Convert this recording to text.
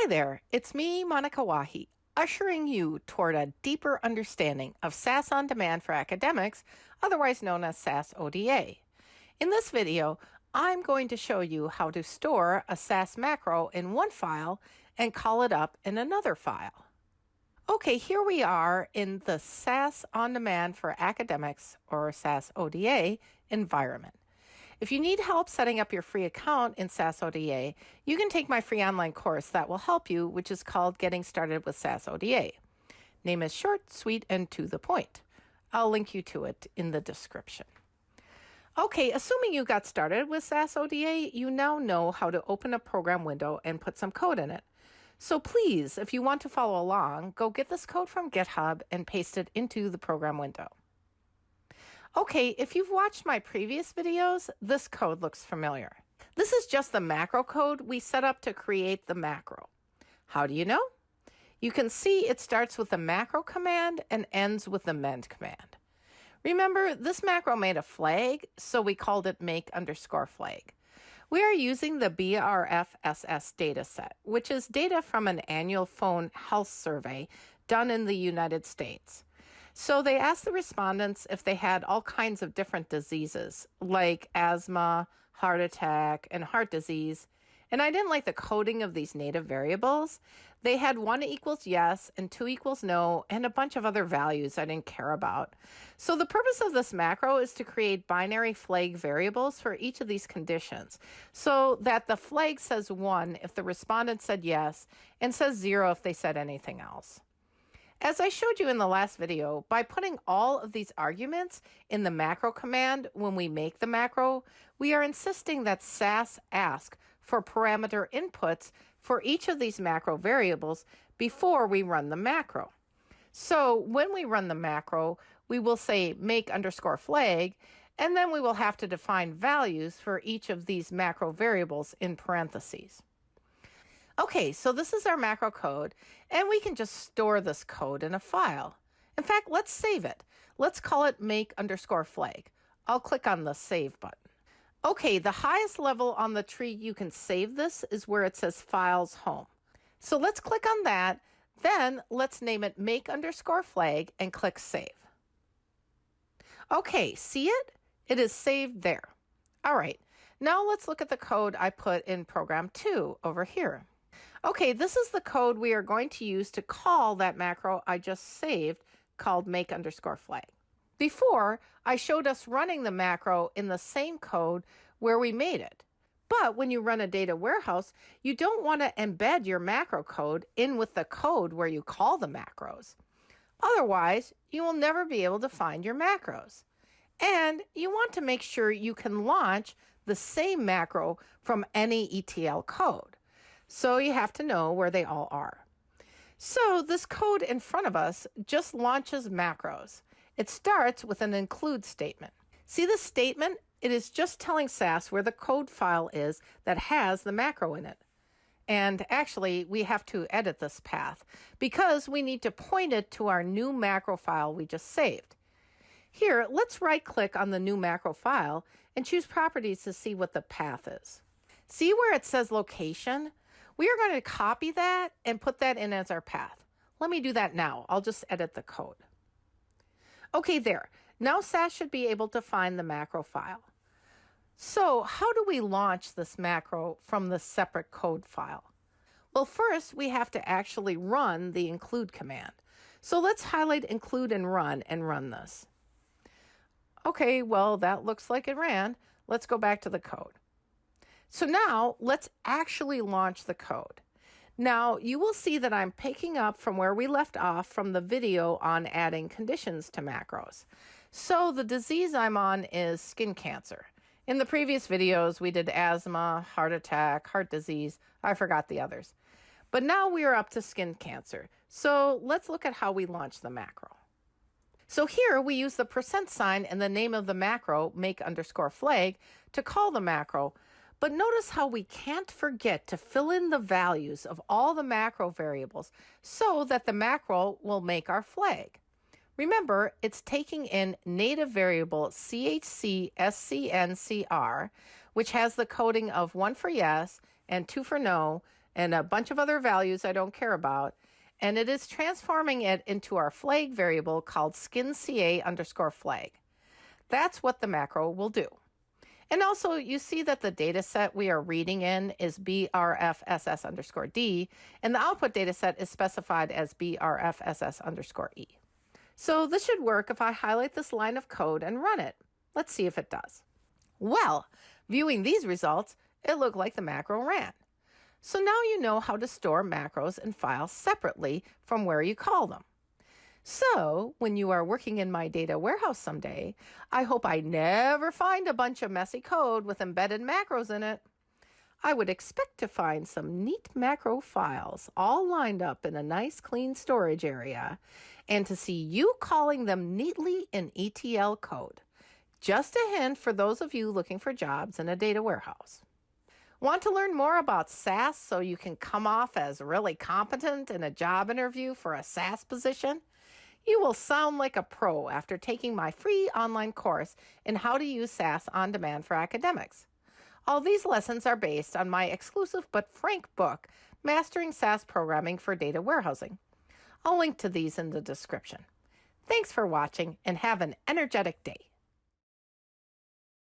Hi there, it's me, Monica Wahi, ushering you toward a deeper understanding of SAS on Demand for Academics, otherwise known as SAS ODA. In this video, I'm going to show you how to store a SAS macro in one file and call it up in another file. Okay, here we are in the SAS On Demand for Academics, or SAS ODA, environment. If you need help setting up your free account in SAS ODA, you can take my free online course that will help you, which is called Getting Started with SAS ODA. Name is short, sweet, and to the point. I'll link you to it in the description. Okay, assuming you got started with SAS ODA, you now know how to open a program window and put some code in it. So please, if you want to follow along, go get this code from GitHub and paste it into the program window. Okay, if you've watched my previous videos, this code looks familiar. This is just the macro code we set up to create the macro. How do you know? You can see it starts with the macro command and ends with the mend command. Remember, this macro made a flag, so we called it make underscore flag. We are using the BRFSS dataset, which is data from an annual phone health survey done in the United States. So they asked the respondents if they had all kinds of different diseases like asthma, heart attack, and heart disease. And I didn't like the coding of these native variables. They had one equals yes and two equals no and a bunch of other values I didn't care about. So the purpose of this macro is to create binary flag variables for each of these conditions so that the flag says one if the respondent said yes and says zero if they said anything else. As I showed you in the last video, by putting all of these arguments in the macro command when we make the macro, we are insisting that SAS ask for parameter inputs for each of these macro variables before we run the macro. So when we run the macro, we will say make underscore flag, and then we will have to define values for each of these macro variables in parentheses. Okay, so this is our macro code, and we can just store this code in a file. In fact, let's save it. Let's call it make underscore flag. I'll click on the save button. Okay, the highest level on the tree you can save this is where it says files home. So let's click on that. Then let's name it make underscore flag and click save. Okay, see it? It is saved there. All right, now let's look at the code I put in program two over here. Okay, this is the code we are going to use to call that macro I just saved called make underscore flag. Before, I showed us running the macro in the same code where we made it. But when you run a data warehouse, you don't want to embed your macro code in with the code where you call the macros. Otherwise, you will never be able to find your macros. And you want to make sure you can launch the same macro from any ETL code. So you have to know where they all are. So this code in front of us just launches macros. It starts with an include statement. See the statement? It is just telling SAS where the code file is that has the macro in it. And actually, we have to edit this path because we need to point it to our new macro file we just saved. Here, let's right click on the new macro file and choose properties to see what the path is. See where it says location? We are going to copy that and put that in as our path. Let me do that now. I'll just edit the code. Okay, there. Now SAS should be able to find the macro file. So how do we launch this macro from the separate code file? Well, first we have to actually run the include command. So let's highlight include and run and run this. Okay, well, that looks like it ran. Let's go back to the code. So now let's actually launch the code. Now you will see that I'm picking up from where we left off from the video on adding conditions to macros. So the disease I'm on is skin cancer. In the previous videos, we did asthma, heart attack, heart disease. I forgot the others. But now we are up to skin cancer. So let's look at how we launch the macro. So here we use the percent sign and the name of the macro, make underscore flag, to call the macro, but notice how we can't forget to fill in the values of all the macro variables so that the macro will make our flag. Remember, it's taking in native variable CHC which has the coding of one for yes and two for no, and a bunch of other values I don't care about, and it is transforming it into our flag variable called skinca underscore flag. That's what the macro will do. And also you see that the data set we are reading in is brfss underscore d, and the output data set is specified as brfss underscore e. So this should work if I highlight this line of code and run it. Let's see if it does. Well, viewing these results, it looked like the macro ran. So now you know how to store macros and files separately from where you call them. So, when you are working in my data warehouse someday, I hope I never find a bunch of messy code with embedded macros in it. I would expect to find some neat macro files all lined up in a nice clean storage area and to see you calling them neatly in ETL code. Just a hint for those of you looking for jobs in a data warehouse. Want to learn more about SAS so you can come off as really competent in a job interview for a SAS position? You will sound like a pro after taking my free online course in how to use SAS on demand for academics. All these lessons are based on my exclusive but frank book, Mastering SAS Programming for Data Warehousing. I'll link to these in the description. Thanks for watching and have an energetic day.